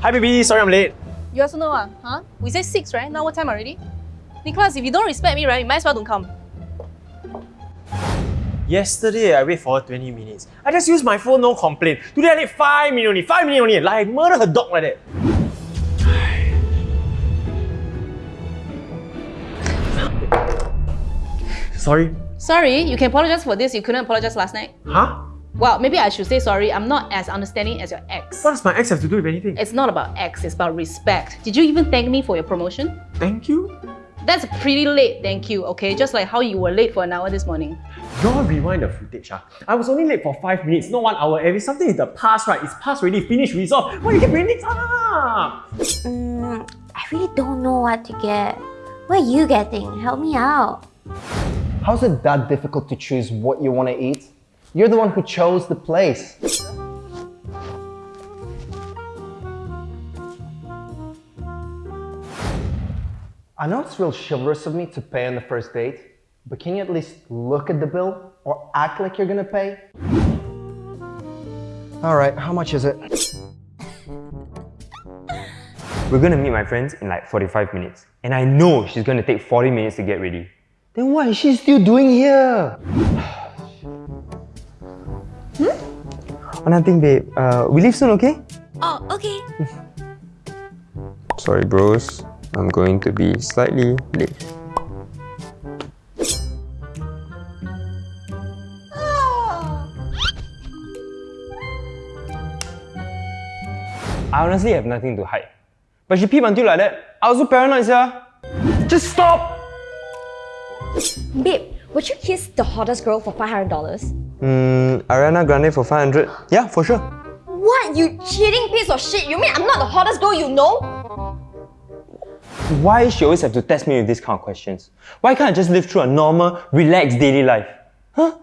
Hi baby, sorry I'm late. You also know, ah, huh? We say six, right? Now what time already? Nicholas, if you don't respect me, right, you might as well don't come. Yesterday I wait for 20 minutes. I just use my phone, no complaint. Today I need 5 minutes only, 5 minutes only. Like I murder her dog like that. Sorry. Sorry, you can apologize for this. You couldn't apologize last night. Huh? Well, maybe I should say sorry. I'm not as understanding as your ex. What does my ex have to do with anything? It's not about ex, it's about respect. Did you even thank me for your promotion? Thank you? That's pretty late, thank you, okay? Just like how you were late for an hour this morning. Y'all rewind the footage, ah. I was only late for 5 minutes, not 1 hour. If something is the past, right? It's past already, finished, resolved. Why you keep bringing things up? Mm, I really don't know what to get. What are you getting? Help me out. How's it that difficult to choose what you want to eat? You're the one who chose the place. I know it's real chivalrous of me to pay on the first date, but can you at least look at the bill or act like you're gonna pay? Alright, how much is it? We're gonna meet my friends in like 45 minutes. And I know she's gonna take 40 minutes to get ready. Then what is she still doing here? Oh, nothing, babe. Uh, we leave soon, okay? Oh, okay. Sorry, bros. I'm going to be slightly late. I honestly have nothing to hide. But she peeped until like that. I was so paranoid, sir. Just stop! Babe, would you kiss the hottest girl for $500? Hmm, Ariana Grande for 500? Yeah, for sure. What? You cheating piece of shit? You mean I'm not the hottest girl you know? Why she always have to test me with these kind of questions? Why can't I just live through a normal, relaxed daily life? Huh?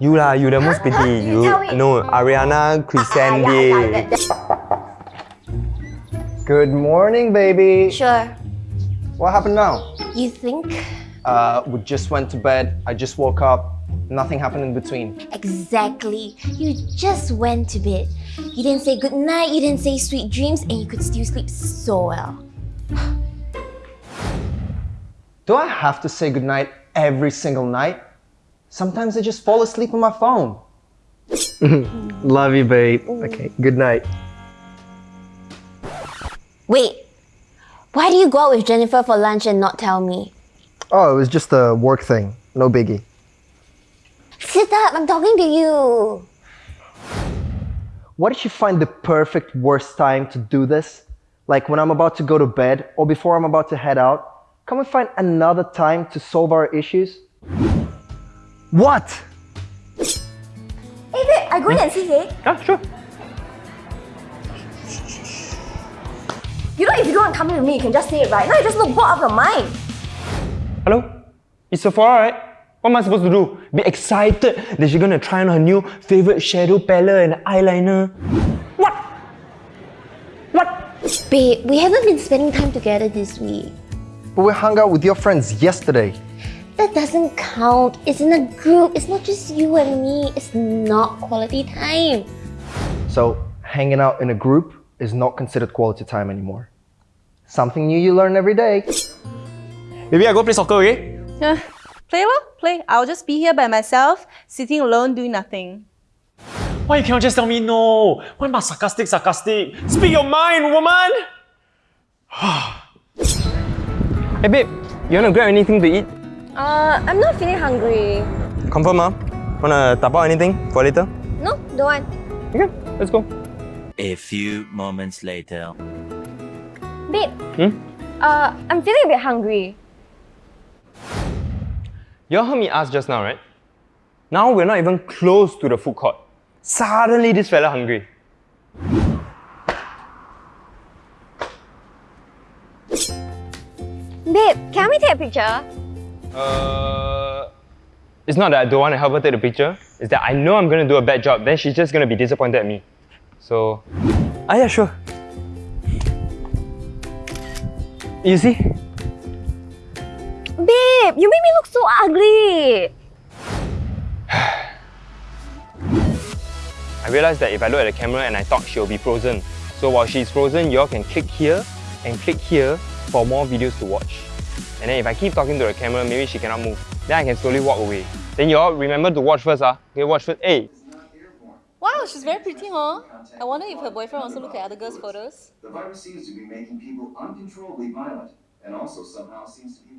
You lah, you the most pretty. You Tell me. no Ariana Crescende. Ah, yeah, yeah, Good morning, baby. Sure. What happened now? You think? Uh, we just went to bed. I just woke up. Nothing happened in between. Exactly. You just went to bed. You didn't say good night, you didn't say sweet dreams, and you could still sleep so well. Do I have to say goodnight every single night? Sometimes I just fall asleep on my phone. Love you, babe. Okay, good night. Wait, why do you go out with Jennifer for lunch and not tell me? Oh, it was just a work thing. No biggie. Sit up, I'm talking to you. What if you find the perfect worst time to do this? Like when I'm about to go to bed or before I'm about to head out? Can we find another time to solve our issues? What? Hey babe, I go in and see hey. Yeah, sure. You know if you don't want to come in with me, you can just say it right. Now you just look bored out of your mind. Hello? It's Sephora, right? What am I supposed to do? Be excited that she's gonna try on her new favorite shadow palette and eyeliner? What? What? Babe, we haven't been spending time together this week. But we hung out with your friends yesterday. That doesn't count. It's in a group. It's not just you and me. It's not quality time. So hanging out in a group is not considered quality time anymore. Something new you learn every day. Maybe I go play soccer, okay? Uh, play lor, play. I'll just be here by myself, sitting alone, doing nothing. Why you cannot just tell me no? Why must sarcastic, sarcastic? Speak your mind, woman! Hey babe, you wanna grab anything to eat? Uh, I'm not feeling hungry. Confirm, ah? Wanna tap out anything for later? No, don't want. Okay, let's go. A few moments later. Babe, Hmm? uh, I'm feeling a bit hungry. You all heard me ask just now, right? Now we're not even close to the food court. Suddenly this fella hungry. Babe, can we take a picture? Uh, it's not that I don't want to help her take the picture. It's that I know I'm gonna do a bad job. Then she's just gonna be disappointed at me. So, ah yeah, sure. You see? Babe, you made me look so ugly. I realized that if I look at the camera and I talk, she'll be frozen. So while she's frozen, y'all can click here and click here for more videos to watch. And then if I keep talking to the camera, maybe she cannot move. Then I can slowly walk away. Then y'all remember to watch first, ah. Okay, watch first. Hey, Wow, she's very pretty, huh? I wonder if her boyfriend also look at other girls' photos. The virus seems to be making people uncontrollably violent and also somehow seems to be